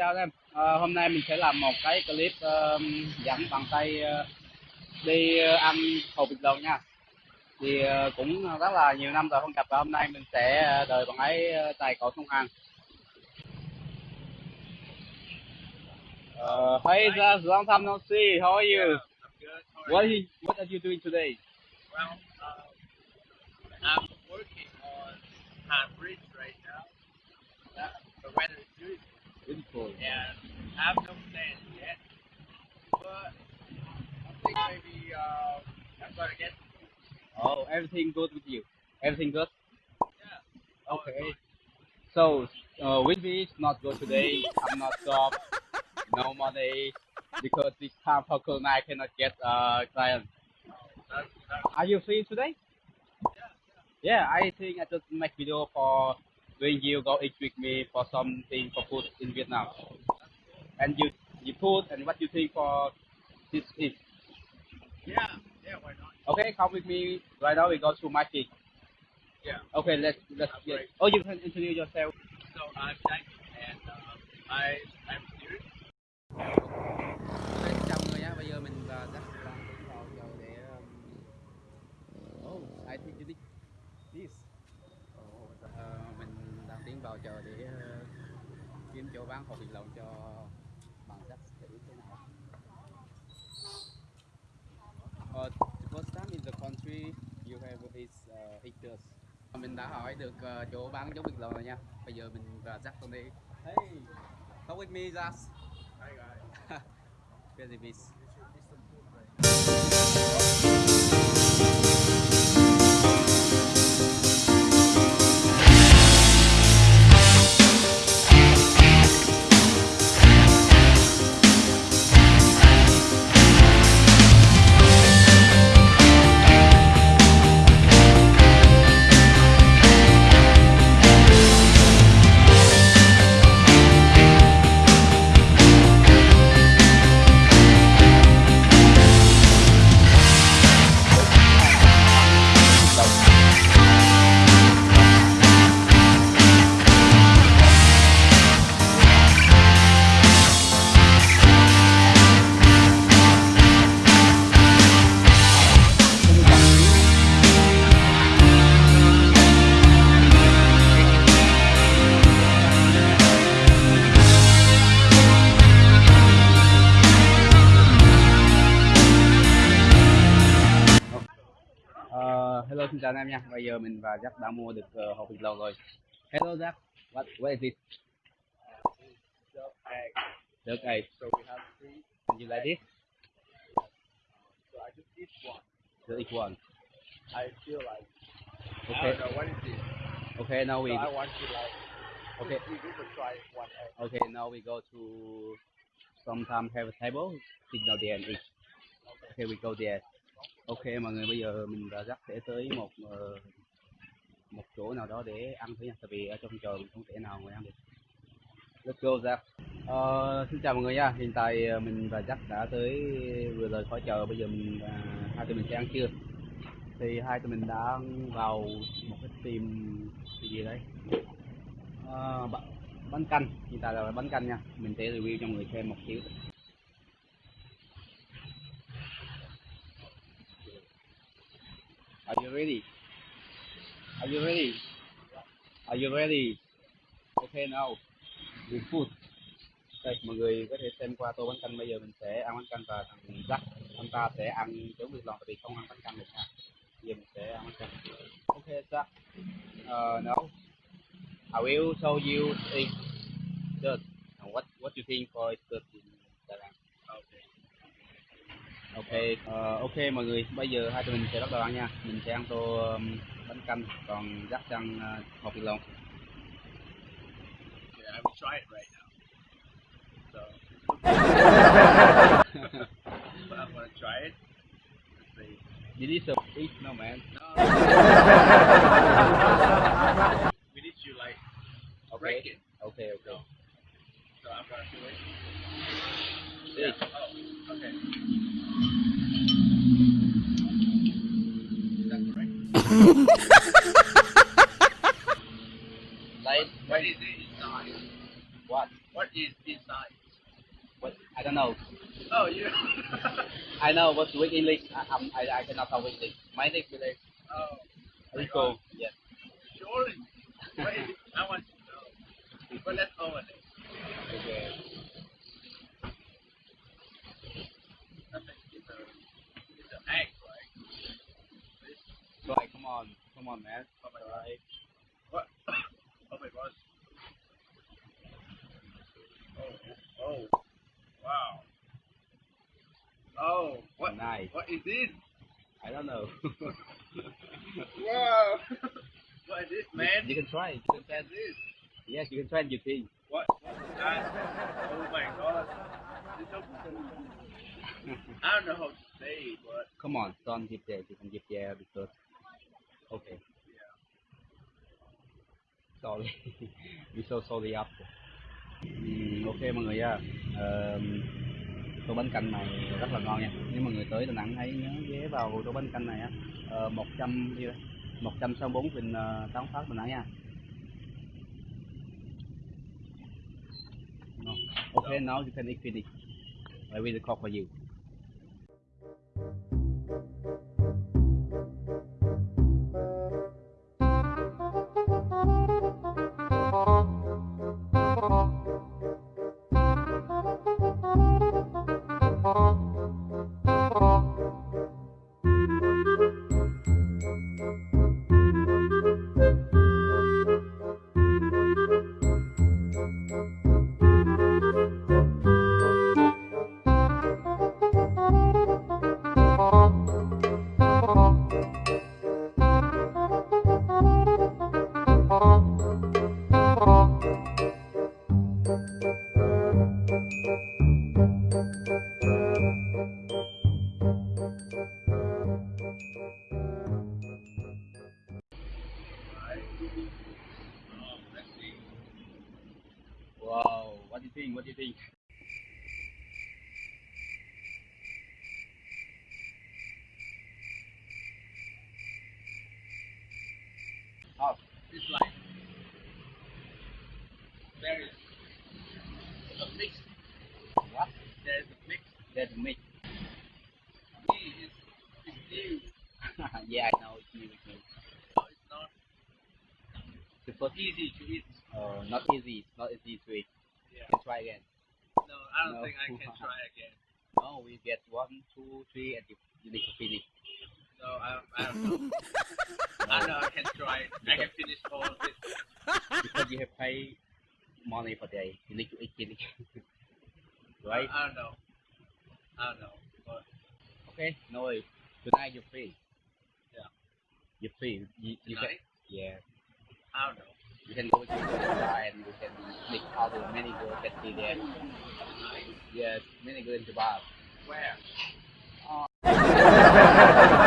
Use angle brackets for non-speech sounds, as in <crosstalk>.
Ờ, chào em. Ờ, hôm nay mình sẽ làm một cái clip uh, dẫn bằng tay uh, đi ăn hột vịt lộn nha. Thì uh, cũng rất là nhiều năm rồi không gặp và hôm nay mình sẽ đời bằng ấy tài cậu sông Hàn. Uh, hey, just long time no see. How are you? Yeah, What are you, What are you doing today? Well, uh, I'm working on Han Beautiful. and I have no plans yet. But I think maybe uh, I'm gonna get. Oh, everything good with you? Everything good? Yeah. Okay. So, uh, with me not good today. I'm not job. No money because this time for Corona I cannot get uh client. Are you free today? Yeah. Yeah, I think I just make video for when you go eat with me for something for food in Vietnam. And you you food and what you think for this is. yeah. Yeah. Why not? Okay, come with me. Right now we go to market. Yeah. Okay, let's let's That's get. great. Oh, you can introduce yourself. So I'm Jack, and uh, I I'm here. Ok, chào người nhé. Bây giờ mình và Jack đang tiến vào chợ để um... Oh, I think you need this. Vào chợ để uh, kiếm chỗ bán hột vịt lộn cho bạn Jack thử thế nào. Uh, the first time in the country you have is uh, acres. Mình đã hỏi được uh, chỗ bán giống vịt lộn rồi nha. Bây giờ mình và Jack đi. Hey, come with me, Jack. Hi guys. <laughs> Very busy. Xin chào anh em nha. Bây giờ mình và Jack đã mua được uh, hộp vịt lộn rồi. Hello Jack. What what is it? Duck egg. Duck egg. So we have three. And you like this? So I just eat one. just eat one. I feel like okay I don't know what is this. Okay, now we So I want to like okay. we to try one egg. Okay, now we go to sometime have a table. signal there and eat. okay, Okay, we go there. Ok mọi người bây giờ mình và Jack sẽ tới một ờ, một chỗ nào đó để ăn thử nha. Tại vì ở trong trời mình không thể nào ngồi ăn được. Let's go Jack. Ờ, xin chào mọi người nha. Hiện tại ờ, mình và Jack đã tới vừa rời khỏi chợ. Bây giờ mình à, hai tụi mình sẽ ăn trưa. Thì hai tụi mình đã vào một cái tiệm cái gì đấy. Ờ, bánh canh. Hiện tại là bánh canh nha. Mình sẽ review cho mọi người xem một xíu. Are you ready? Are you ready? Are you ready? Okay now. We food. Đây, mọi người có thể xem qua tô bánh canh bây giờ mình sẽ ăn bánh canh và thằng Jack anh ta sẽ ăn giống vịt lộn tại vì không ăn bánh canh được ha. Giờ mình sẽ ăn bánh canh. Okay Jack. Ờ, uh, no. I will show you a dirt. What what you think for the in Đà Lạt? Okay. Ok, ờ, ok mọi người, bây giờ hai tụi mình sẽ bắt đầu ăn nha. Mình sẽ ăn tô um, bánh canh, còn dắt ăn uh, hột vịt lộn. Yeah, I will try it right now. So but I'm gonna try it. Let's see. This is a fish, no man. No. we need to like break it. Ok, ok. So I'm gonna do it. Đi. Oh, okay. Is that correct? Đây, What is it inside? What? What is inside? What? Oh, I don't know. Oh, you. I know but speak English. I, I, I cannot talk English. My English is oh, Rico. Yes. surely. What is it? I want to know. But let's open it. Okay. I think it's a, it's an egg, right? Try. Come on. Come on, man. Oh my god. What? Oh my gosh. Oh, oh, wow. Oh, what? Nice. What is this? I don't know. <laughs> Wow. <laughs> what is this, man? You can try. You can try. is this? Yes, you can try and you see. What? What is that? Oh my god. This is so- I don't know how to say, but Come on, don't give there. You can give there because. Okay. yeah. Sorry. We so sorry after. Ừm, ok mọi người nha. Ờ, tô bánh canh này rất là ngon nha. Nếu mọi người tới Đà Nẵng hãy nhớ ghé vào tô bánh canh này á. Ờ, 100 nhiêu đây? 164 Vinh ờ, uh, Tán Phát Đà Nẵng nha. No. Okay, now you can eat finish. I will cook for you. Easy to eat. uh, not easy. It's not easy to eat. Yeah. You can try again. No, I don't No. think I can <laughs> try again. No, we get one, two, three, and you, you need to finish. No, I, I don't know. <laughs> I know I can try it. I can finish all of it. because you have paid money per day. You need to eat finish. <laughs> right? I don't know. I don't know. But Okay, no worries. Tonight you're free. Yeah. You're free. You, you can, yeah. I don't know. You can go to the bar and you can meet other many girls that be there. Yes, many girls in the bar. Where? Oh. <laughs>